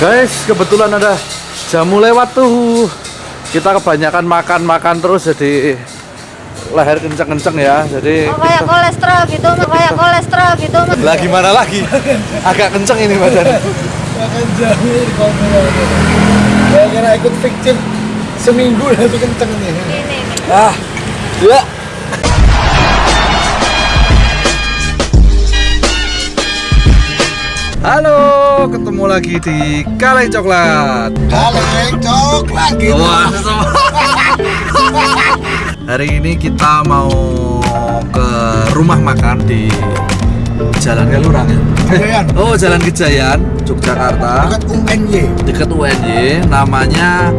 Guys, kebetulan ada jamu lewat tuh. Kita kebanyakan makan-makan terus jadi leher kenceng-kenceng ya. Jadi Oh, kayak kolesterol gitu, kayak kolesterol gitu. lah gimana lagi? Agak kenceng ini badan. Makan jamu di komputer. Ya kira ikut fiktif seminggu udah kenceng nih. Ini, ini. Ah, ya. Halo, ketemu lagi di Kaleng Coklat. Kaleng coklat gitu. Wah. Hari ini kita mau ke rumah makan di Jalan Kelurang ya. Kejayaan. Oh, Jalan Kejayan, Yogyakarta. Dekat UNY. Dekat UNY, namanya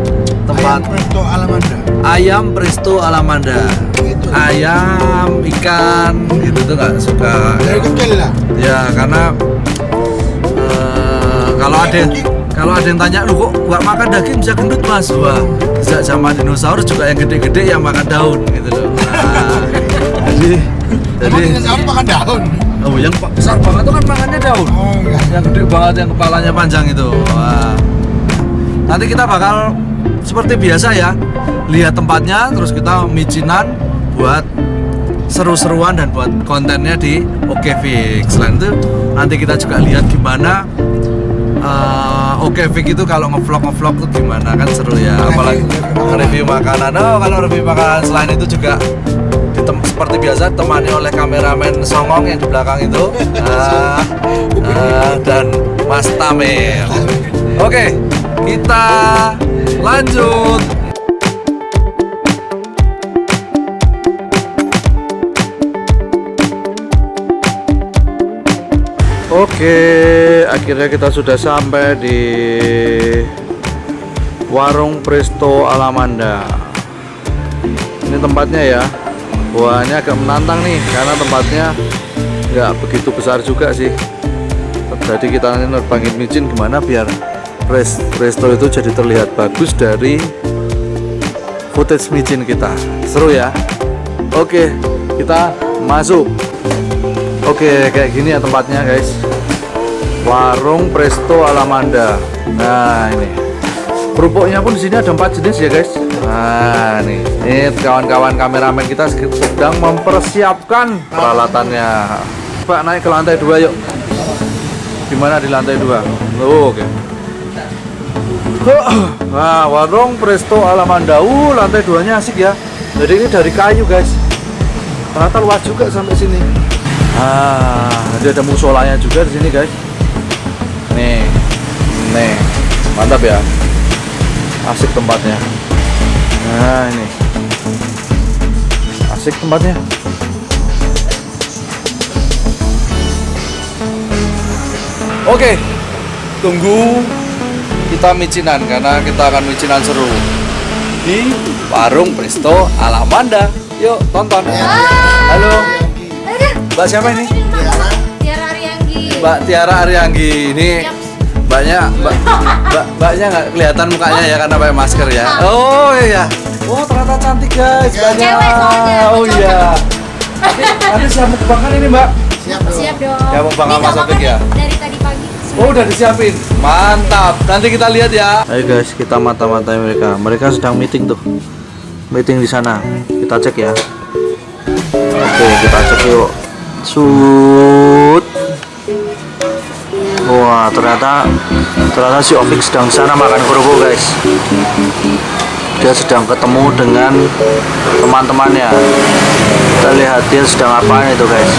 tempat Ayam Presto Alamanda. Ayam Presto Alamanda. Gitu. Ayam, ikan, gitu tuh nggak suka. Dari kecil lah. Ya, karena kalau ada kalau ada yang tanya lu kok nggak makan daging bisa gendut mas? Wah sejak zaman dinosaurus juga yang gede-gede yang makan daun gitu loh. Nah, jadi jadi dinosaurus makan daun. oh yang besar banget tuh kan makannya daun. Oh enggak. yang gede banget yang kepalanya panjang itu. Wah. Nanti kita bakal seperti biasa ya lihat tempatnya terus kita micinan buat seru-seruan dan buat kontennya di Oke Fix. Selain itu nanti kita juga lihat gimana eh, Oke Fix itu kalau ngevlog ngevlog tuh gimana? Kan seru ya apalagi review makanan. Oh kalau review makanan selain itu juga ditem- seperti biasa temani oleh kameramen Songong yang di belakang itu. Ah, ah, dan Mas Tamir. Oke kita lanjut Oke, akhirnya kita sudah sampai di Warung Presto Alamanda. Ini tempatnya ya. Ini agak menantang nih karena tempatnya nggak begitu besar juga sih. Jadi kita nanti nerbangin micin gimana biar pres- Presto itu jadi terlihat bagus dari footage micin kita. Seru ya. Oke, kita masuk. Oke, kayak gini ya tempatnya, guys. Warung Presto Alamanda. Nah, ini. Kerupuknya pun di sini ada empat jenis ya, guys. Nah, nih. Ini kawan-kawan kameramen kita sedang mempersiapkan peralatannya. Pak, naik ke lantai dua yuk. Gimana di lantai dua? Oh, oke. Nah, warung Presto Alamanda. Uh, lantai duanya asik ya. Jadi ini dari kayu, guys. Ternyata luas juga sampai sini. Ah, jadi ada musolanya juga di sini, guys. Nih, mantap ya. Asik tempatnya. Nah, ini. Asik tempatnya. Oke, tunggu kita micinan karena kita akan micinan seru di warung Presto Alamanda. Yuk tonton. Halo, Mbak siapa ini? Mbak Tiara Arianggi ini. Mbaknya mbak mbak mbaknya nggak kelihatan mukanya ya karena pakai masker ya? Oh iya. Oh ternyata cantik guys mbaknya. Soalnya, oh iya. Nanti siap mukbangan ini mbak. Siap dong. Siap dong. Ya, mau Bang Ini Ahmad nggak Sofik ya? Dari tadi pagi. oh udah disiapin. Mantap. Nanti kita lihat ya. Ayo guys kita mata-matai mereka. Mereka sedang meeting tuh. Meeting di sana. Kita cek ya. Oke kita cek yuk. Shoot Wah ternyata ternyata si Opik sedang sana makan kerupuk guys. Dia sedang ketemu dengan teman-temannya. Kita lihat dia sedang apa itu guys.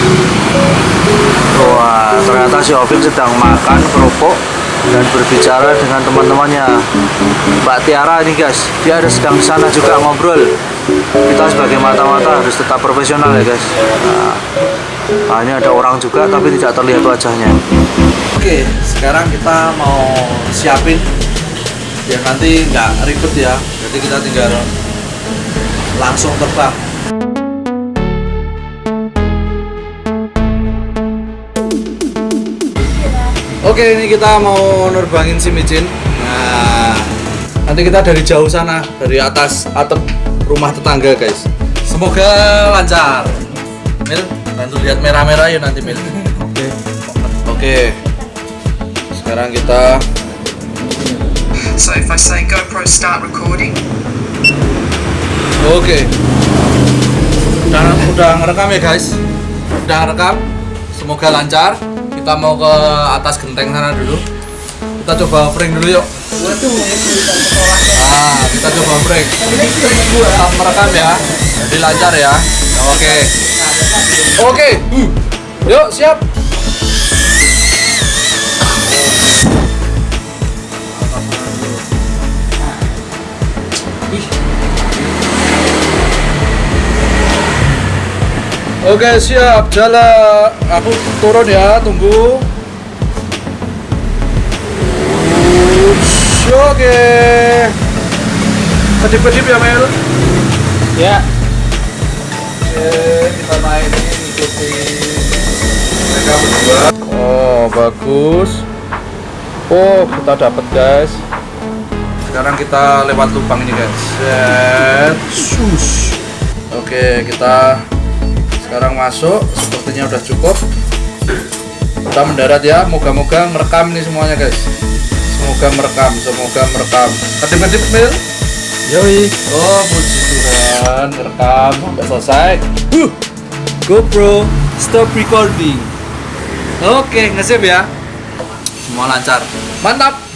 Wah ternyata si Opik sedang makan kerupuk dan berbicara dengan teman-temannya. Mbak Tiara ini guys, dia ada sedang sana juga ngobrol. Kita sebagai mata-mata harus tetap profesional ya guys. Nah, nah, ini ada orang juga tapi tidak terlihat wajahnya. Oke, sekarang kita mau siapin biar nanti nggak ribet ya. Jadi kita tinggal langsung terbang. Oke, ini kita mau nerbangin si micin. Nah, nanti kita dari jauh sana, dari atas atap rumah tetangga, guys. Semoga lancar. Mil, bantu lihat merah-merah ya nanti Mil. Oke. Oke. Sekarang kita So if I say GoPro start recording, Oke. Udah, udah ngerekam ya guys. Udah ngerekam. Semoga lancar. Kita mau ke atas genteng sana dulu. Kita coba offering dulu yuk. Nah, kita coba offering. Tetap merekam ya. Jadi lancar ya. Oke. Oke. Yuk, siap. Oke siap jalan aku turun ya tunggu Ush, Oke Kedip-kedip ya Mel Ya. Ini ikuti mereka berdua Oh bagus. Oh kita dapat guys. Sekarang kita lewat lubang ini guys. Set. Shush. Oke kita sekarang masuk. Sepertinya udah cukup. Kita mendarat ya. Moga-moga merekam nih semuanya guys. Semoga merekam semoga merekam. Kedip-kedip mil? Yoi. oh puji Tuhan. Merekam. Sampai selesai. Huh. GoPro stop recording. oke ngesip ya. Semua lancar. Mantap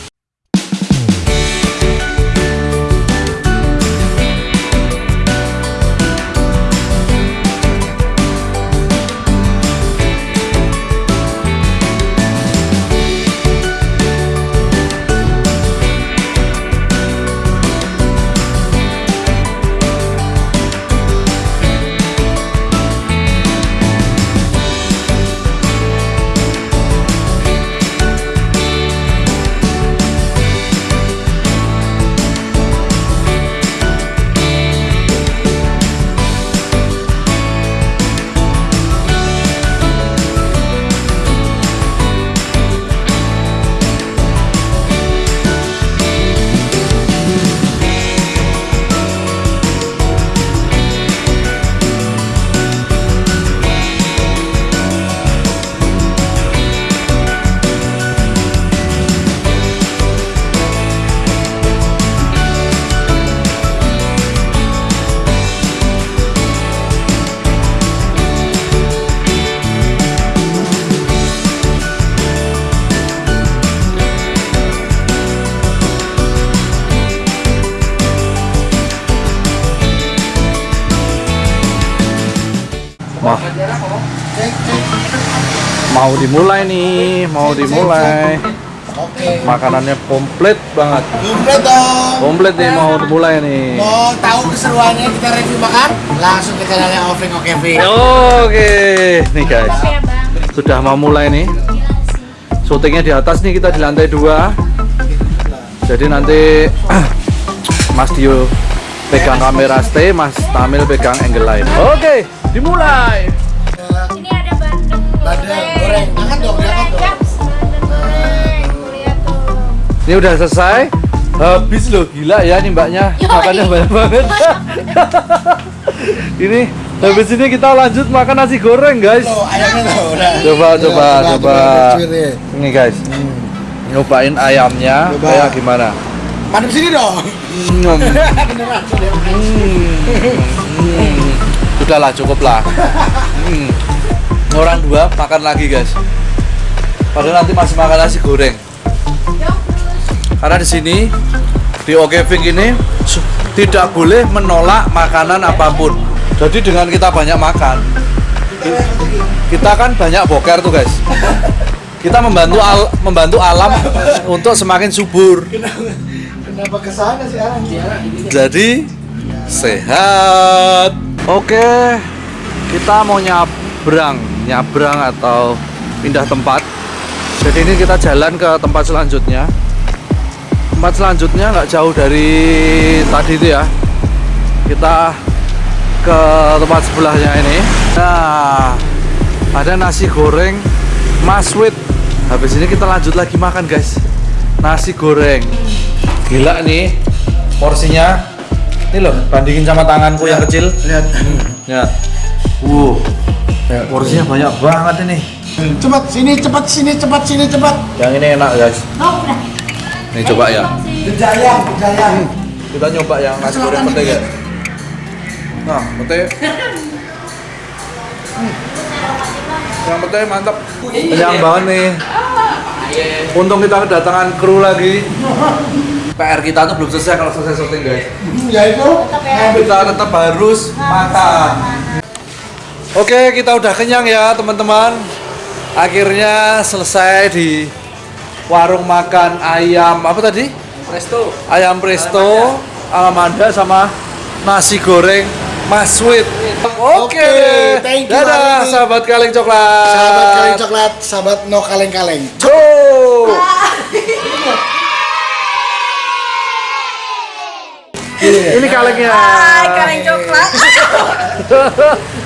Wah. Mau dimulai nih, mau dimulai. Oke. Makanannya komplit banget. Komplit dong. Komplit nih mau dimulai nih. Mau tahu keseruannya kita review makan? Langsung ke channelnya Offering OKV. Oke, nih guys. Sudah mau mulai nih. Syutingnya di atas nih kita di lantai dua. Jadi nanti Mas Dio pegang kamera stay, Mas Tamil pegang angle lain. Oke, dimulai. ini ada bandeng Bandeng goreng. Angkat dong, angkat dong. Goreng Ini udah selesai. Habis loh, gila ya nih mbaknya. Makannya banyak banget. ini habis ini kita lanjut makan nasi goreng, guys. Loh, ayamnya loh. Udah. Coba, coba, coba. Ini guys, nyobain ayamnya Coba. kayak gimana? Madep sini dong. Hmm. Beneran. Hmm. Sudahlah, cukup lah. Hmm. Orang dua makan lagi, guys. Padahal nanti masih makan nasi goreng. Karena di sini di Okeving ini tidak boleh menolak makanan apa pun. Jadi dengan kita banyak makan, kita kan banyak boker tuh, guys. Kita membantu al- membantu alam untuk semakin subur. Kenapa ke sana sih? Jadi sehat. Oke, kita mau nyabrang, nyabrang atau pindah tempat. Jadi ini kita jalan ke tempat selanjutnya. Tempat selanjutnya nggak jauh dari tadi itu ya. Kita ke tempat sebelahnya ini. Nah, ada nasi goreng maswit. Habis ini kita lanjut lagi makan guys. Nasi goreng. Gila nih porsinya. Ini loh, bandingin sama tanganku yang kecil. Lihat. Ya. Wow. Porsinya banyak banget ini. Cepat sini, cepat sini, cepat sini, cepat. Yang ini enak guys. Nih coba ya. Kejayaan, kejayaan. Kita nyoba yang nasi goreng pete ya. Nah, pete. Hmm. Yang pete mantap. Kenyang banget nih. Untung kita kedatangan kru lagi. PR kita tuh belum selesai kalau selesai syuting guys. Hmm, Ya itu. ya. Kita tetap harus makan. Oke, kita udah kenyang ya teman-teman. Akhirnya selesai di warung makan ayam apa tadi? Presto. ayam presto, alamanda sama nasi goreng Mas Sweet. Oke, Oke, thank you, dadah sahabat kaleng coklat. Sahabat kaleng coklat, sahabat no kaleng-kaleng. Cuk. Ini kalengnya. Hai, kaleng coklat.